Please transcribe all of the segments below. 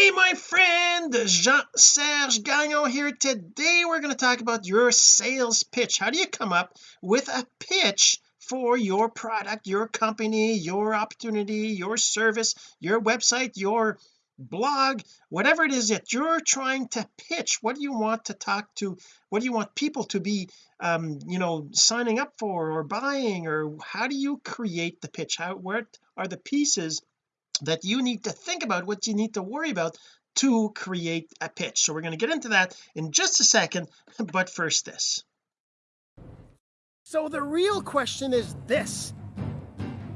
hey my friend Jean-Serge Gagnon here. Today we're going to talk about your sales pitch. How do you come up with a pitch for your product your company your opportunity your service your website your blog whatever it is that you're trying to pitch? What do you want to talk to what do you want people to be um you know signing up for or buying? Or how do you create the pitch? How what are the pieces that you need to think about what you need to worry about to create a pitch. So we're going to get into that in just a second but first this. So the real question is this.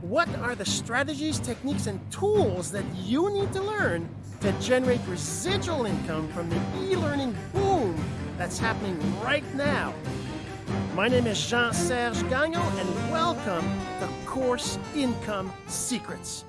What are the strategies techniques and tools that you need to learn to generate residual income from the e-learning boom that's happening right now? My name is Jean-Serge Gagnon and welcome to Course Income Secrets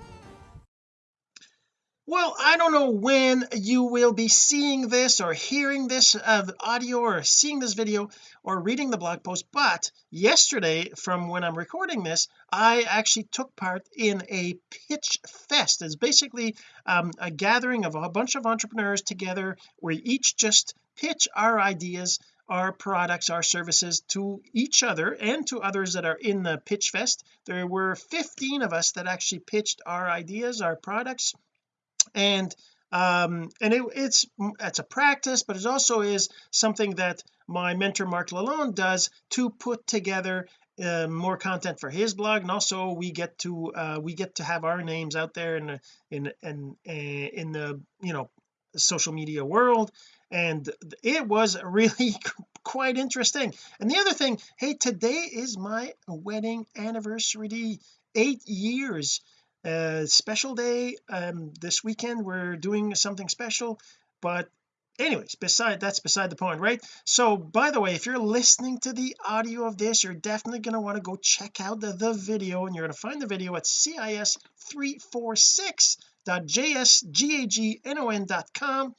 well I don't know when you will be seeing this or hearing this uh, audio or seeing this video or reading the blog post but yesterday from when I'm recording this I actually took part in a pitch fest. It's basically um, a gathering of a bunch of entrepreneurs together where each just pitch our ideas our products our services to each other and to others that are in the pitch fest. There were 15 of us that actually pitched our ideas our products and um and it, it's it's a practice but it also is something that my mentor Mark Lalonde does to put together uh, more content for his blog. And also we get to uh, we get to have our names out there in in in in the you know social media world. And it was really quite interesting. And the other thing hey today is my wedding anniversary. Eight years special day um this weekend we're doing something special but anyways beside that's beside the point right? So by the way if you're listening to the audio of this you're definitely going to want to go check out the, the video and you're going to find the video at cis346.jsgagnon.com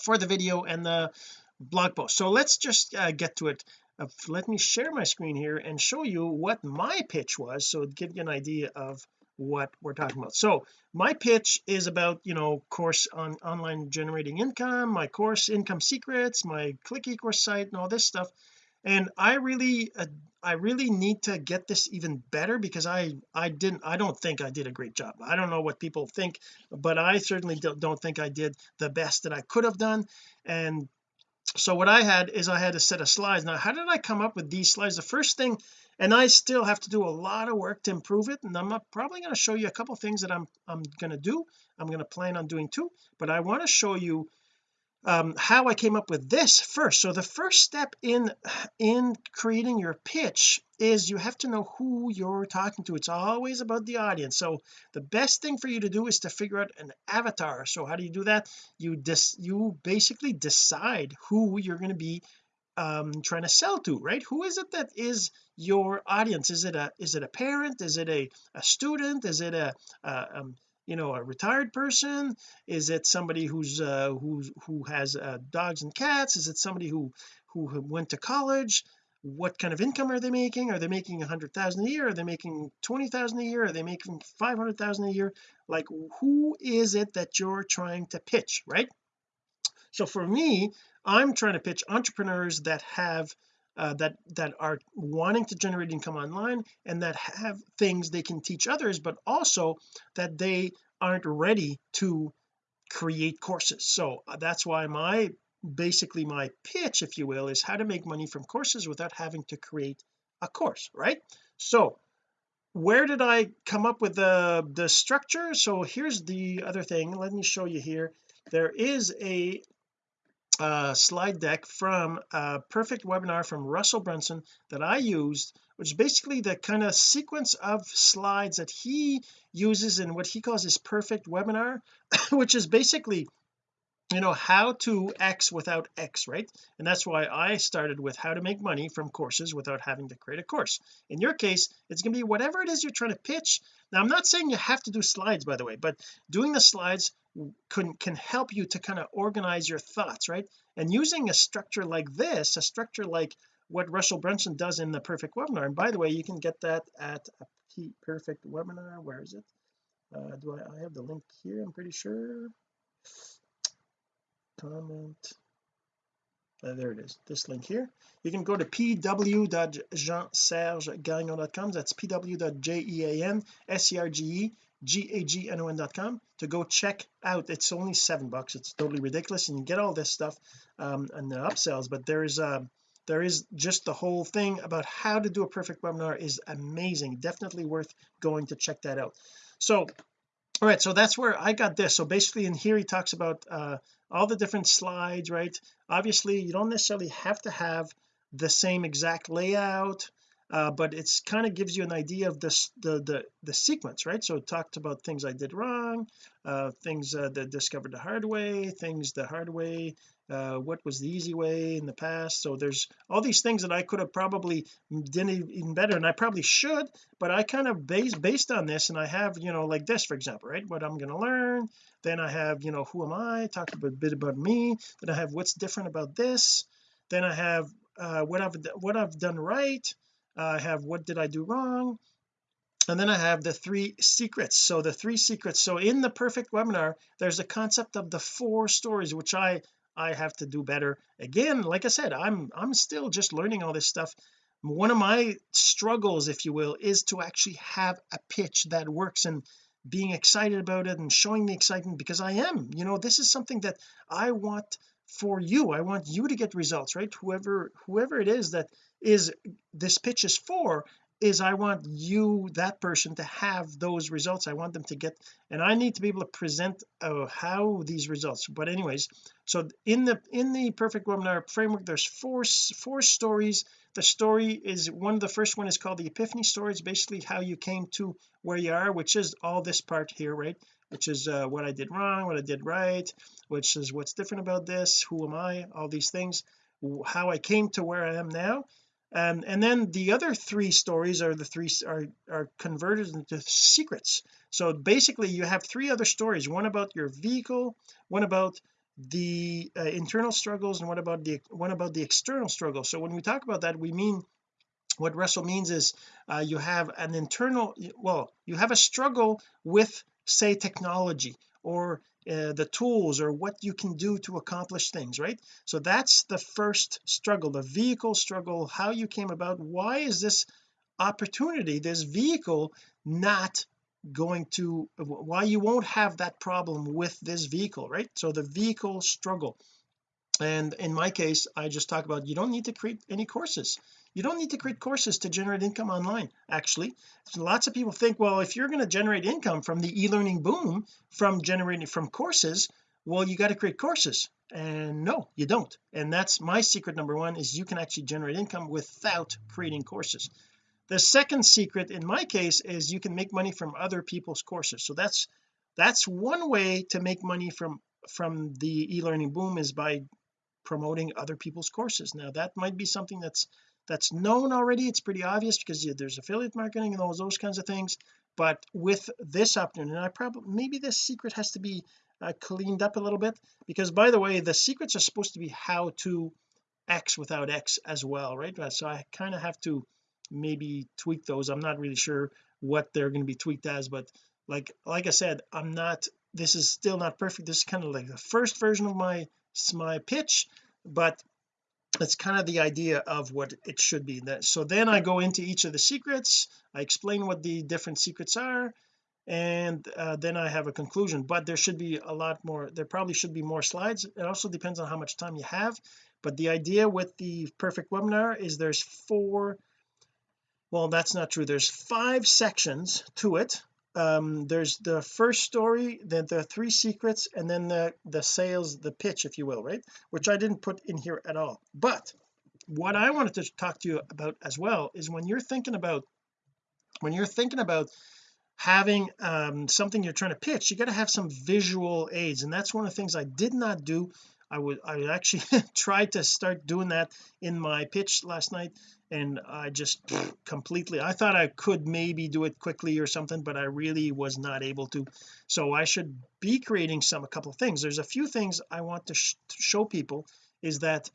for the video and the blog post. So let's just uh, get to it. Uh, let me share my screen here and show you what my pitch was so give you an idea of what we're talking about. So my pitch is about you know course on online generating income my course income secrets my click ecourse site and all this stuff. And I really uh, I really need to get this even better because I I didn't I don't think I did a great job. I don't know what people think but I certainly don't think I did the best that I could have done. And so what I had is I had a set of slides. Now how did I come up with these slides? The first thing and I still have to do a lot of work to improve it and I'm probably going to show you a couple things that I'm I'm going to do. I'm going to plan on doing too but I want to show you um, how I came up with this first. So the first step in in creating your pitch is you have to know who you're talking to. It's always about the audience. So the best thing for you to do is to figure out an avatar. So how do you do that? You dis you basically decide who you're going to be um trying to sell to right? Who is it that is your audience? Is it a is it a parent? Is it a a student? Is it a, a um you know a retired person? Is it somebody who's uh who's who has uh, dogs and cats? Is it somebody who who went to college? What kind of income are they making? Are they making a hundred thousand a year? Are they making twenty thousand a year? Are they making five hundred thousand a year? Like who is it that you're trying to pitch right? So for me I'm trying to pitch entrepreneurs that have uh, that that are wanting to generate income online and that have things they can teach others but also that they aren't ready to create courses. So uh, that's why my basically my pitch if you will is how to make money from courses without having to create a course right? So where did I come up with the the structure? So here's the other thing. Let me show you here. There is a uh, slide deck from a perfect webinar from Russell Brunson that I used which is basically the kind of sequence of slides that he uses in what he calls his perfect webinar which is basically you know how to X without X right? And that's why I started with how to make money from courses without having to create a course. In your case it's going to be whatever it is you're trying to pitch. Now I'm not saying you have to do slides by the way but doing the slides can can help you to kind of organize your thoughts right? And using a structure like this a structure like what Russell Brunson does in the perfect webinar and by the way you can get that at a perfect webinar where is it? Uh, do I, I have the link here I'm pretty sure. Comment. Uh, there it is this link here. You can go to pw.jeansergegagnon.com that's pw.jean-serge-g-a-g-n-o-n.com to go check out. It's only seven bucks. It's totally ridiculous and you get all this stuff um and the upsells but there is a uh, there is just the whole thing about how to do a perfect webinar is amazing. Definitely worth going to check that out. So all right so that's where I got this. So basically in here he talks about uh all the different slides right? Obviously you don't necessarily have to have the same exact layout uh, but it's kind of gives you an idea of this the the the sequence right? So it talked about things I did wrong uh things uh, that discovered the hard way things the hard way uh, what was the easy way in the past. So there's all these things that I could have probably done even better and I probably should but I kind of based based on this and I have you know like this for example right? What I'm going to learn then I have you know who am I? Talk a bit about me. Then I have what's different about this. Then I have uh, what I've what I've done right Uh, I have what did I do wrong? And then I have the three secrets. So the three secrets. So in the perfect webinar there's a concept of the four stories which I I have to do better. Again like I said I'm I'm still just learning all this stuff. One of my struggles if you will is to actually have a pitch that works and being excited about it and showing the excitement because I am. You know this is something that I want for you. I want you to get results right? Whoever whoever it is that is this pitch is for is I want you that person to have those results. I want them to get and I need to be able to present uh, how these results. But anyways so in the in the perfect webinar framework there's four four stories. The story is one of the first one is called the epiphany story. It's basically how you came to where you are which is all this part here right? Which is uh, what I did wrong what I did right which is what's different about this who am I all these things how I came to where I am now um, and then the other three stories are the three are are converted into secrets. So basically you have three other stories one about your vehicle one about the uh, internal struggles and what about the one about the external struggle. So when we talk about that we mean what Russell means is uh, you have an internal well you have a struggle with say technology or uh, the tools or what you can do to accomplish things right? So that's the first struggle the vehicle struggle how you came about. Why is this opportunity this vehicle not going to why you won't have that problem with this vehicle right? So the vehicle struggle. And in my case I just talk about you don't need to create any courses you don't need to create courses to generate income online actually. Lots of people think well if you're going to generate income from the e-learning boom from generating from courses well you got to create courses. And no you don't. And that's my secret number one is you can actually generate income without creating courses. The second secret in my case is you can make money from other people's courses. So that's that's one way to make money from from the e-learning boom is by promoting other people's courses. Now that might be something that's that's known already it's pretty obvious because there's affiliate marketing and all those kinds of things but with this opportunity and I probably maybe this secret has to be uh, cleaned up a little bit because by the way the secrets are supposed to be how to X without X as well right? So I kind of have to maybe tweak those. I'm not really sure what they're going to be tweaked as but like like I said I'm not this is still not perfect. This is kind of like the first version of my my pitch but that's kind of the idea of what it should be. That so then I go into each of the secrets I explain what the different secrets are and uh, then I have a conclusion. But there should be a lot more there probably should be more slides. It also depends on how much time you have. But the idea with the perfect webinar is there's four well that's not true. There's five sections to it um there's the first story then the three secrets and then the the sales the pitch if you will right? Which I didn't put in here at all. But what I wanted to talk to you about as well is when you're thinking about when you're thinking about having um something you're trying to pitch you got to have some visual aids. And that's one of the things I did not do I would I actually tried to start doing that in my pitch last night and I just completely I thought I could maybe do it quickly or something but I really was not able to. So I should be creating some a couple of things. There's a few things I want to, sh to show people is that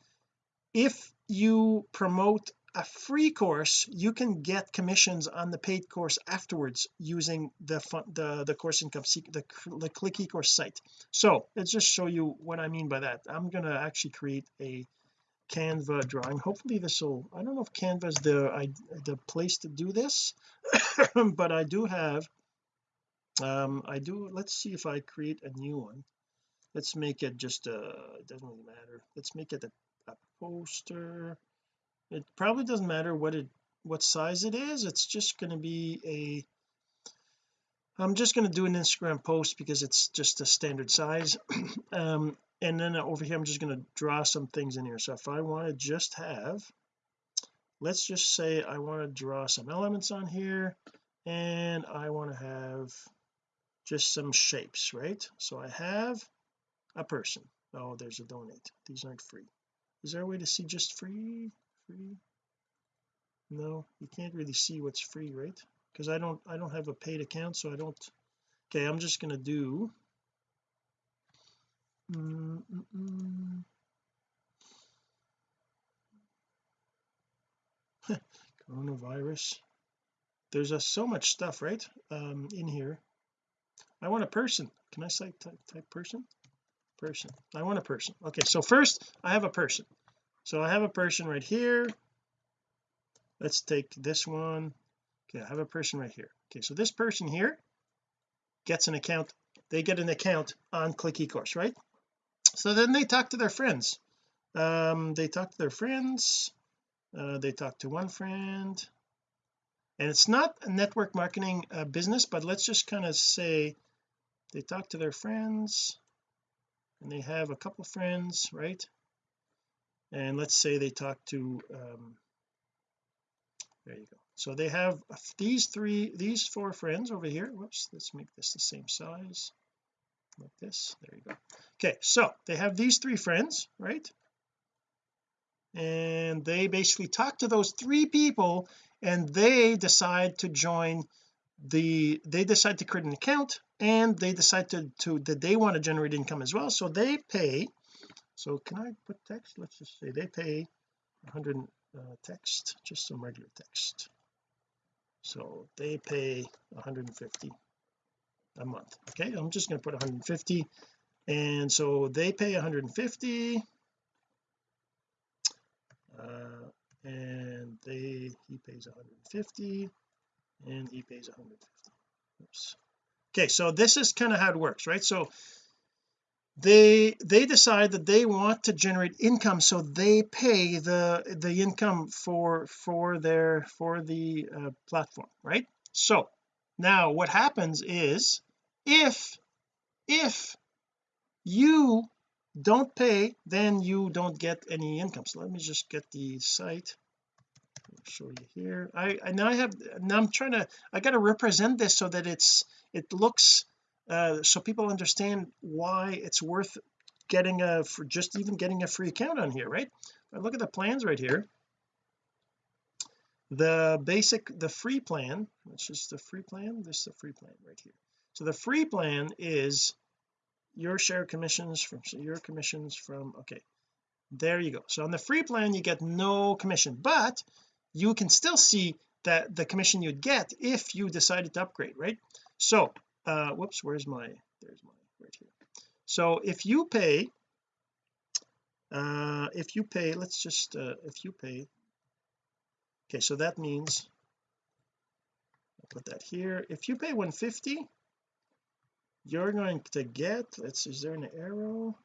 if you promote a free course you can get commissions on the paid course afterwards using the the the course income the, the click ecourse site. So let's just show you what I mean by that. I'm going to actually create a canva drawing. Hopefully this will I don't know if canva is the I, the place to do this but I do have um I do let's see if I create a new one. Let's make it just uh it doesn't really matter. Let's make it a, a poster it probably doesn't matter what it what size it is it's just going to be a I'm just going to do an Instagram post because it's just a standard size. Um and then over here I'm just going to draw some things in here. So if I want to just have let's just say I want to draw some elements on here and I want to have just some shapes right? So I have a person. Oh there's a donate. These aren't free. Is there a way to see just free free? No you can't really see what's free right? Because I don't I don't have a paid account so I don't okay I'm just to do coronavirus. There's a, so much stuff right um in here. I want a person. Can I say type, type person? Person. I want a person. Okay so first I have a person so I have a person right here. Let's take this one. Okay I have a person right here. Okay so this person here gets an account. They get an account on click ecourse right? So then they talk to their friends. Um they talk to their friends. Uh, they talk to one friend. And it's not a network marketing uh, business but let's just kind of say they talk to their friends. And they have a couple friends right and let's say they talk to um there you go. So they have these three these four friends over here. Whoops let's make this the same size. Like this. There you go. Okay so they have these three friends right? And they basically talk to those three people and they decide to join the they decide to create an account and they decide to to that they want to generate income as well. So they pay so can I put text? Let's just say they pay 100 uh, text just some regular text. So they pay 150 a month okay? I'm just going to put 150 and so they pay 150 uh, and they he pays 150 and he pays 150 Oops. okay so this is kind of how it works right? So they they decide that they want to generate income so they pay the the income for for their for the uh, platform right? So now what happens is if if you don't pay then you don't get any income. So let me just get the site. I'll show you here. I, I now I have now I'm trying to I got to represent this so that it's it looks uh, so people understand why it's worth getting a for just even getting a free account on here right? Look at the plans right here. The basic the free plan which is the free plan this is the free plan right here. So the free plan is your share commissions from so your commissions from okay there you go. So on the free plan you get no commission but you can still see that the commission you'd get if you decided to upgrade right? So uh whoops where's my there's my right here. So if you pay uh if you pay let's just uh if you pay okay so that means I'll put that here. If you pay 150 you're going to get let's is there an arrow?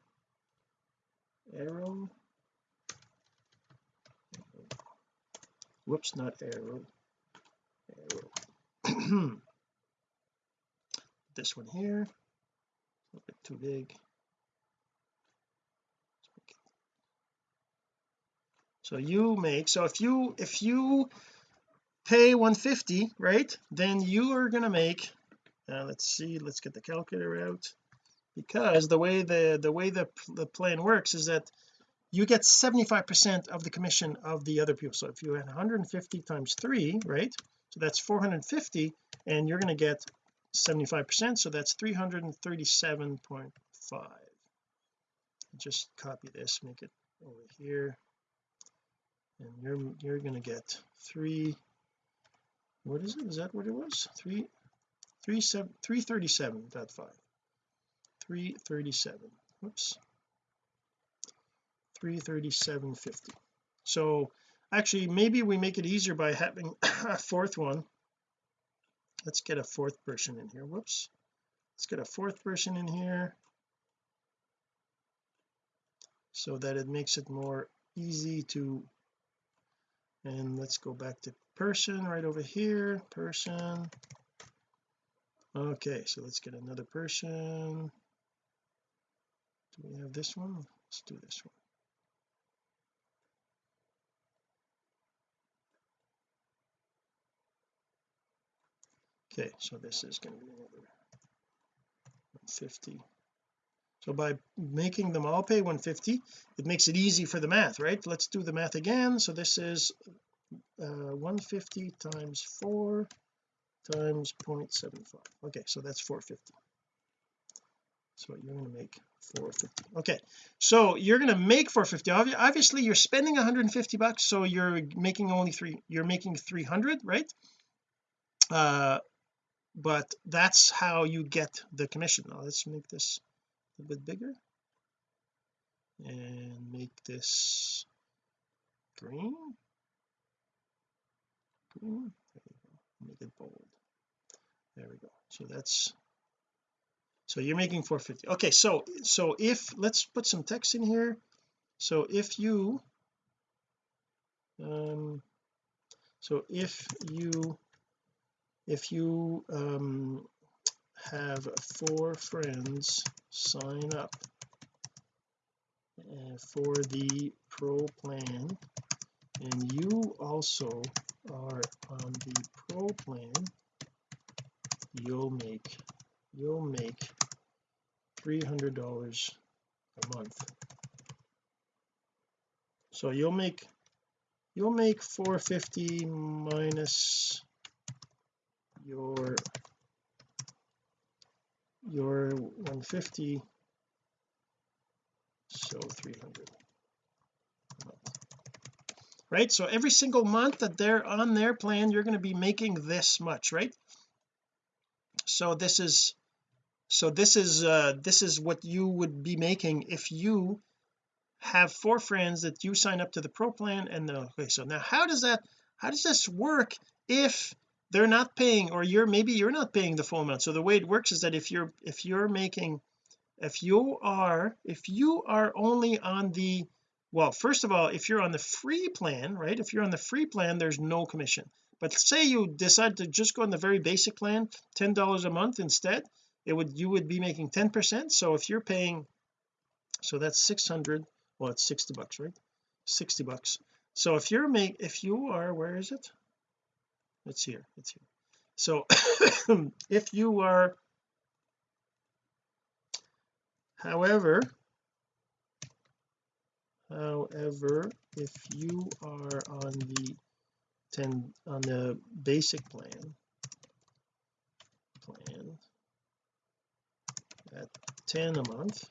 Arrow? Whoops not arrow. Arrow this one here. A little bit too big. So you make so if you if you pay 150 right then you are going to make uh, let's see let's get the calculator out. Because the way the the way the, the plan works is that you get 75 percent of the commission of the other people. So if you had 150 times 3 right so that's 450 and you're going to get 75 percent so that's 337.5 just copy this make it over here. And you're you're to get three what is it? Is that what it was? Three three seven three thirty seven dot five. 337 whoops. 337.50 so actually maybe we make it easier by having a fourth one let's get a fourth person in here. Whoops. Let's get a fourth person in here so that it makes it more easy to and let's go back to person right over here person. Okay so let's get another person. Do we have this one? Let's do this one okay so this is going to be another 150 so by making them all pay 150 it makes it easy for the math right? Let's do the math again. So this is uh, 150 times 4 times 0.75 okay so that's 450 so you're going to make 450 okay so you're going to make 450 obviously you're spending 150 bucks so you're making only three you're making 300 right? Uh but that's how you get the commission. Now let's make this a bit bigger and make this green. Green. Make it bold. There we go. So that's so you're making 450 okay so so if let's put some text in here. So if you um so if you if you um have four friends sign up uh, for the pro plan and you also are on the pro plan you'll make you'll make $300 a month. So you'll make you'll make 450 minus your your 150 so 300 right so every single month that they're on their plan you're going to be making this much right? So this is so this is uh this is what you would be making if you have four friends that you sign up to the pro plan and the okay so now how does that how does this work if they're not paying or you're maybe you're not paying the full amount. So the way it works is that if you're if you're making if you are if you are only on the well first of all if you're on the free plan right if you're on the free plan there's no commission. But say you decide to just go on the very basic plan ten dollars a month instead it would you would be making 10 percent. So if you're paying so that's 600 well it's 60 bucks right? 60 bucks. So if you're make if you are where is it it's here. It's here. So if you are however however if you are on the 10 on the basic plan plan at 10 a month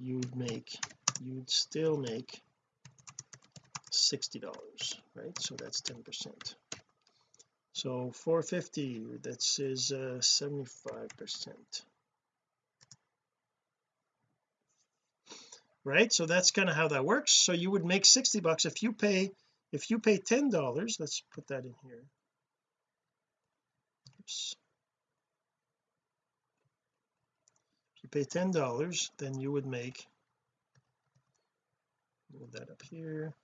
you'd make you'd still make 60 dollars right? So that's 10 percent so 450 that is uh, 75 percent. Right? So that's kind of how that works. So you would make 60 bucks if you pay if you pay ten dollars. Let's put that in here. Oops. if you pay ten dollars then you would make move that up here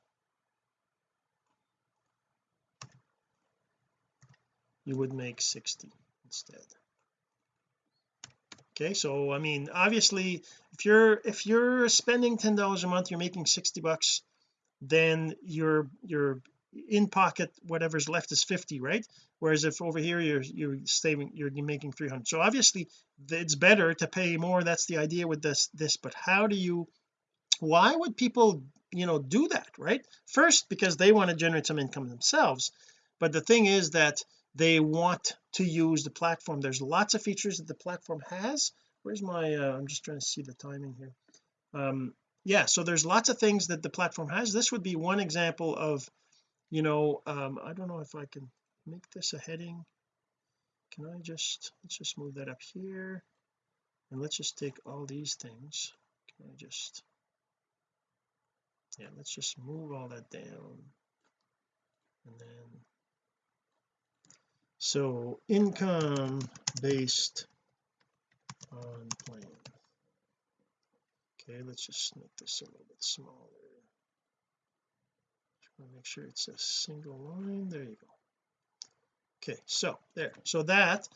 you would make 60 instead. Okay so I mean obviously if you're if you're spending ten dollars a month you're making 60 bucks then your your in pocket whatever's left is 50 right? Whereas if over here you're you're saving you're making 300 so obviously it's better to pay more that's the idea with this this but how do you why would people you know do that right? First because they want to generate some income themselves but the thing is that they want to use the platform. There's lots of features that the platform has. Where's my uh, I'm just trying to see the timing here. Um yeah so there's lots of things that the platform has. This would be one example of you know um I don't know if I can make this a heading. Can I just let's just move that up here. And let's just take all these things. Can I just yeah let's just move all that down and then so income based on plan okay let's just make this a little bit smaller. Make sure it's a single line. There you go. Okay so there. So that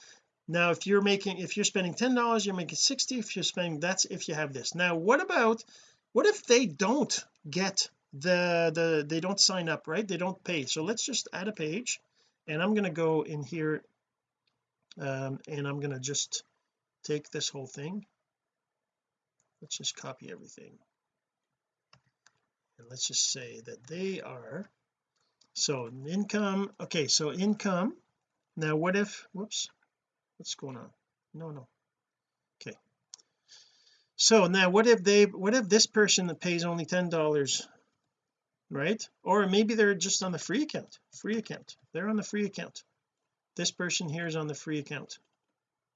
now if you're making if you're spending ten dollars you're making 60 if you're spending that's if you have this. Now what about what if they don't get the the they don't sign up right? They don't pay. So let's just add a page and I'm going to go in here um, and I'm going to just take this whole thing. Let's just copy everything. And let's just say that they are so income okay so income now what if whoops what's going on? No no. Okay. So now what if they what if this person that pays only ten dollars right? Or maybe they're just on the free account free account. They're on the free account. This person here is on the free account.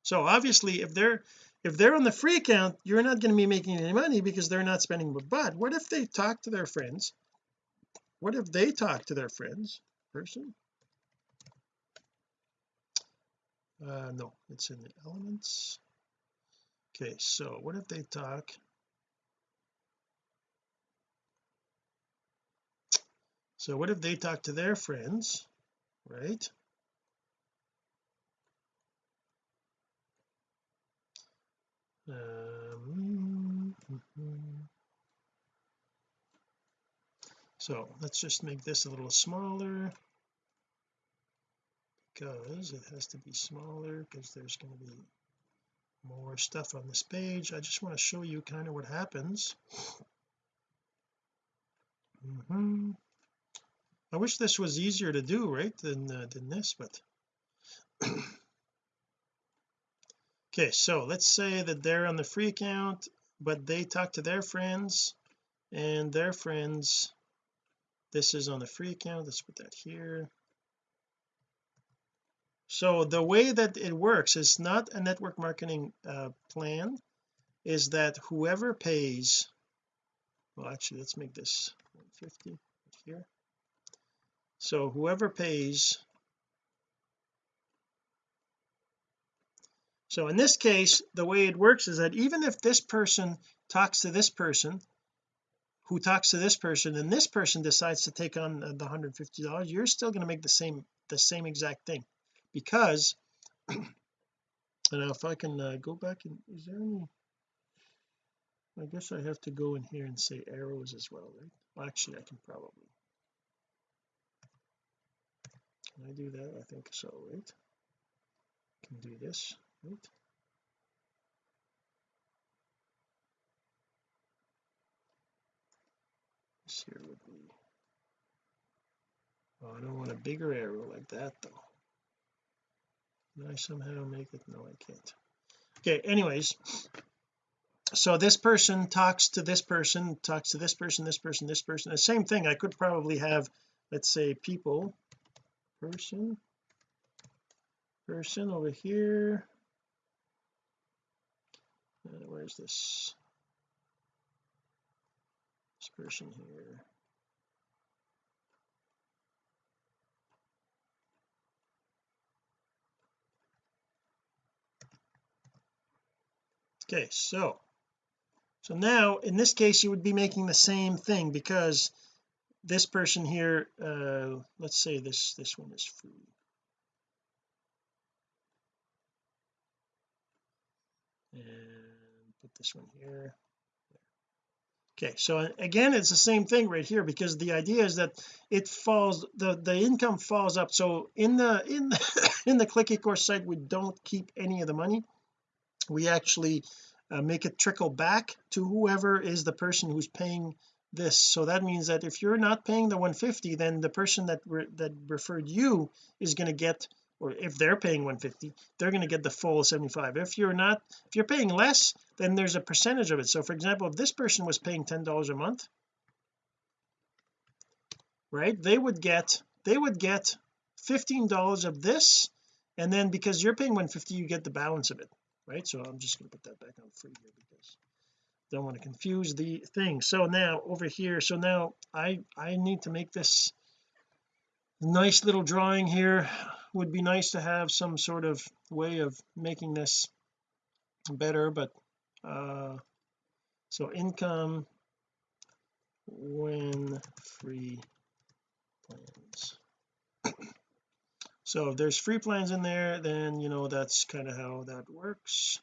So obviously if they're if they're on the free account you're not going to be making any money because they're not spending. But what if they talk to their friends? What if they talk to their friends? Person? Uh no it's in the elements. Okay so what if they talk so what if they talk to their friends right? Um, so let's just make this a little smaller because it has to be smaller because there's going to be more stuff on this page. I just want to show you kind of what happens. Mm -hmm. I wish this was easier to do right than uh, than this but okay so let's say that they're on the free account but they talk to their friends and their friends this is on the free account let's put that here. So the way that it works is not a network marketing uh, plan is that whoever pays well actually let's make this 150 here so whoever pays so in this case the way it works is that even if this person talks to this person who talks to this person and this person decides to take on the 150 dollars you're still going to make the same the same exact thing. Because and if I can uh, go back and is there any I guess I have to go in here and say arrows as well right? Well, actually I can probably can I do that? I think so. Right can do this. Right this here would be oh I don't want a bigger arrow like that though. Can I somehow make it? No I can't. Okay anyways. So this person talks to this person talks to this person this person this person. The same thing. I could probably have let's say people person. Person over here. Uh, where's this? This person here. Okay so so now in this case you would be making the same thing because this person here uh let's say this this one is free and put this one here. Okay so again it's the same thing right here because the idea is that it falls the the income falls up. So in the in the, in the click ecourse site we don't keep any of the money. We actually uh, make it trickle back to whoever is the person who's paying this. So that means that if you're not paying the 150 then the person that re that referred you is going to get or if they're paying 150 they're going to get the full 75 if you're not if you're paying less then there's a percentage of it. So for example if this person was paying ten dollars a month right they would get they would get 15 dollars of this and then because you're paying 150 you get the balance of it right? So I'm just going to put that back on free here because don't want to confuse the thing. So now over here so now I I need to make this nice little drawing here. Would be nice to have some sort of way of making this better but uh so income when free plans. So if there's free plans in there then you know that's kind of how that works.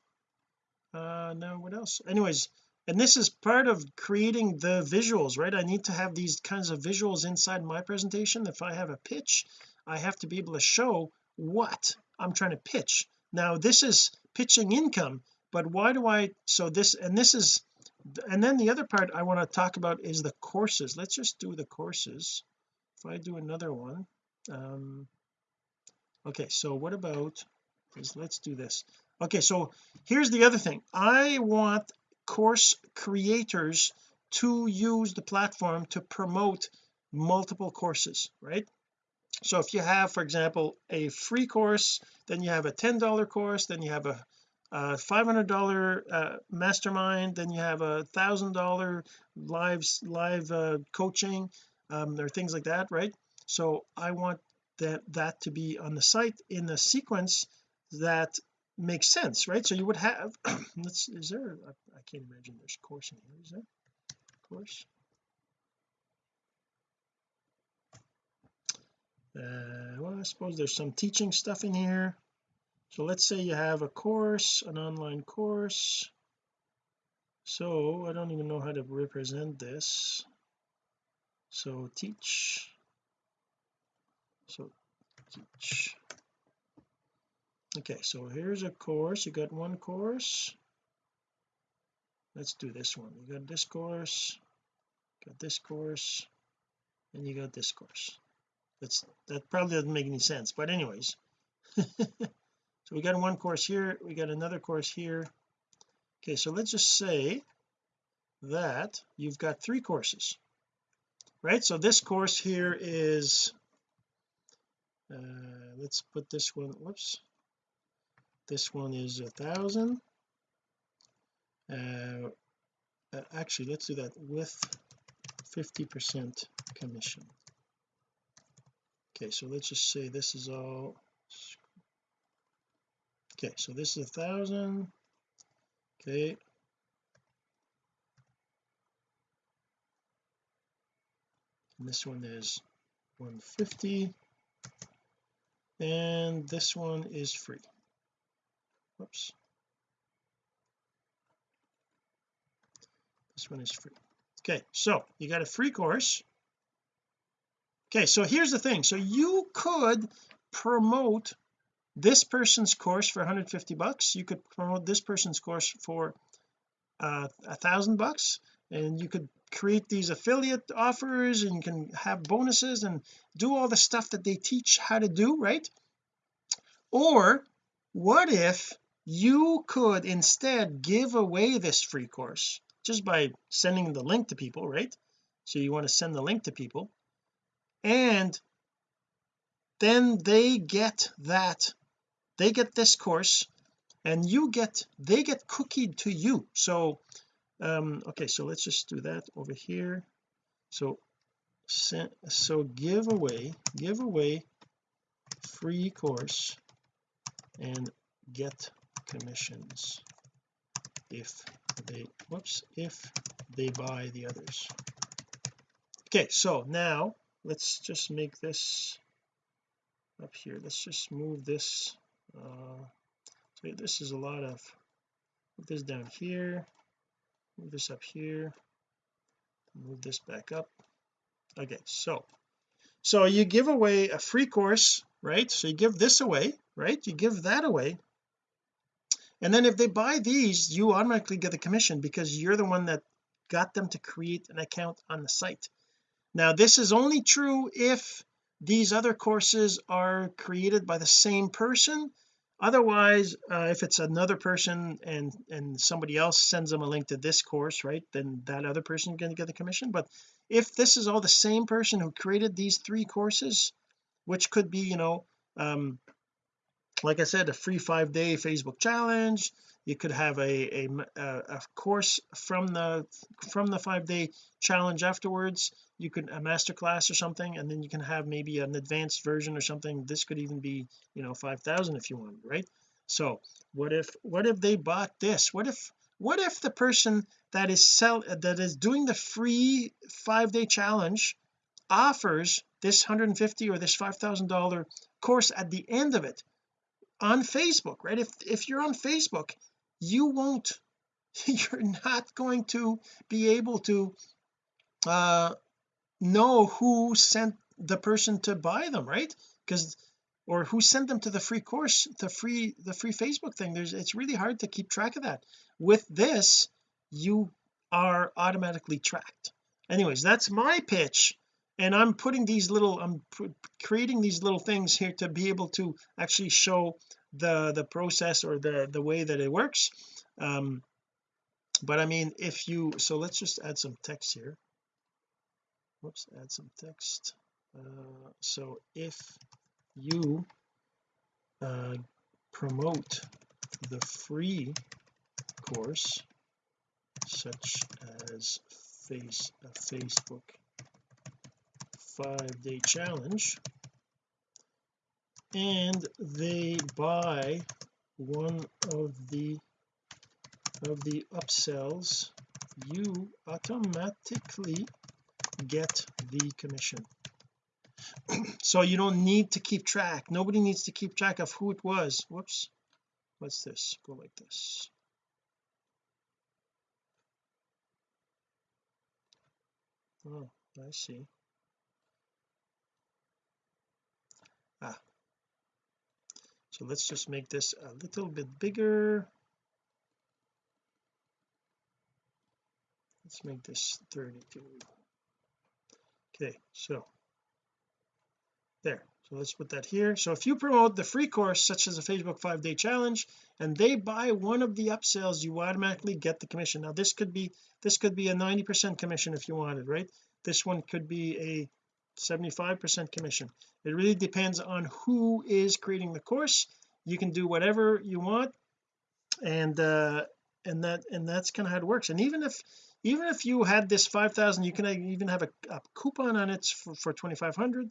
Uh now what else? Anyways and this is part of creating the visuals right? I need to have these kinds of visuals inside my presentation. If I have a pitch I have to be able to show what I'm trying to pitch. Now this is pitching income but why do I so this and this is and then the other part I want to talk about is the courses. Let's just do the courses. If I do another one um okay so what about let's do this. Okay so here's the other thing. I want course creators to use the platform to promote multiple courses right? So if you have for example a free course then you have a $10 course then you have a, a $500 uh, mastermind then you have a thousand dollar live live uh, coaching um, or things like that right? So I want that that to be on the site in the sequence that makes sense right? So you would have let's is there I, can't imagine there's course in here is there? Course? Uh well I suppose there's some teaching stuff in here. So let's say you have a course an online course. So I don't even know how to represent this. So teach. So teach okay so here's a course. You got one course. Let's do this one. You got this course got this course and you got this course. That's that probably doesn't make any sense but anyways. So we got one course here we got another course here. Okay so let's just say that you've got three courses right? So this course here is uh let's put this one whoops this one is a thousand. Uh, uh, actually let's do that with 50 percent commission. Okay so let's just say this is all okay so this is a thousand. Okay. And this one is 150 and this one is free whoops. This one is free. Okay so you got a free course. Okay so here's the thing. So you could promote this person's course for 150 bucks. You could promote this person's course for uh, a thousand bucks. And you could create these affiliate offers and you can have bonuses and do all the stuff that they teach how to do right? Or what if you could instead give away this free course just by sending the link to people right? So you want to send the link to people. And then they get that they get this course and you get they get cookied to you. So um okay so let's just do that over here. So so give away give away free course and get commissions if they whoops if they buy the others. Okay so now let's just make this up here. Let's just move this uh so this is a lot of put this down here move this up here move this back up. Okay so so you give away a free course right? So you give this away right? You give that away and then if they buy these you automatically get the commission because you're the one that got them to create an account on the site. Now this is only true if these other courses are created by the same person. Otherwise uh, if it's another person and and somebody else sends them a link to this course right then that other person is going to get the commission. But if this is all the same person who created these three courses which could be you know um like I said a free five day Facebook challenge. You could have a, a a course from the from the five day challenge afterwards. You could a master class or something and then you can have maybe an advanced version or something. This could even be you know 5,000 if you want right? So what if what if they bought this? What if what if the person that is sell that is doing the free five day challenge offers this 150 or this $5,000 course at the end of it on Facebook right? If if you're on Facebook you won't you're not going to be able to uh know who sent the person to buy them right? Because or who sent them to the free course the free the free Facebook thing. There's it's really hard to keep track of that. With this you are automatically tracked. Anyways that's my pitch and I'm putting these little I'm creating these little things here to be able to actually show the the process or the the way that it works. Um but I mean if you so let's just add some text here. Whoops add some text. Uh, so if you uh, promote the free course such as face a Facebook five day challenge. And they buy one of the of the upsells. You automatically get the commission. So you don't need to keep track. Nobody needs to keep track of who it was. Whoops. What's this? Go like this. Oh I see so let's just make this a little bit bigger. Let's make this 32 okay so there. So let's put that here. So if you promote the free course such as a Facebook five day challenge and they buy one of the upsells you automatically get the commission. Now this could be this could be a 90 percent commission if you wanted right? This one could be a 75 percent commission. It really depends on who is creating the course. You can do whatever you want and uh and that and that's kind of how it works. And even if even if you had this 5,000 you can even have a, a, coupon on it for, for 2,500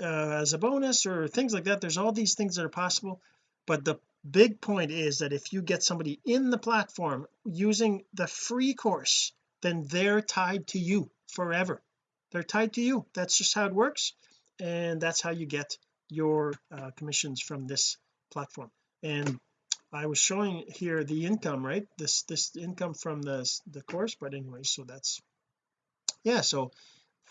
uh, as a bonus or things like that. There's all these things that are possible. But the big point is that if you get somebody in the platform using the free course then they're tied to you forever they're tied to you. That's just how it works and that's how you get your uh, commissions from this platform. And I was showing here the income right? This this income from the the course but anyway so that's yeah so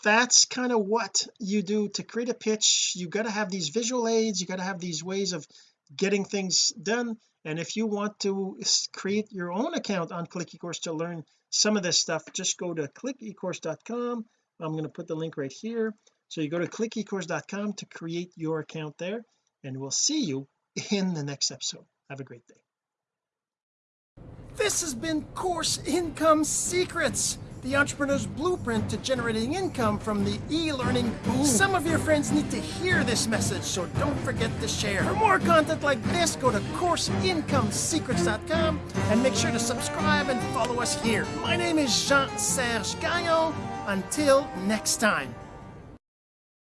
that's kind of what you do to create a pitch. You got to have these visual aids you got to have these ways of getting things done and if you want to create your own account on click ecourse to learn some of this stuff just go to clickecourse.com I'm going to put the link right here so you go to clickecourse.com to create your account there and we'll see you in the next episode have a great day this has been course income secrets the entrepreneur's blueprint to generating income from the e-learning boom. Some of your friends need to hear this message, so don't forget to share. For more content like this, go to CourseIncomeSecrets.com and make sure to subscribe and follow us here. My name is Jean-Serge Gagnon. Until next time.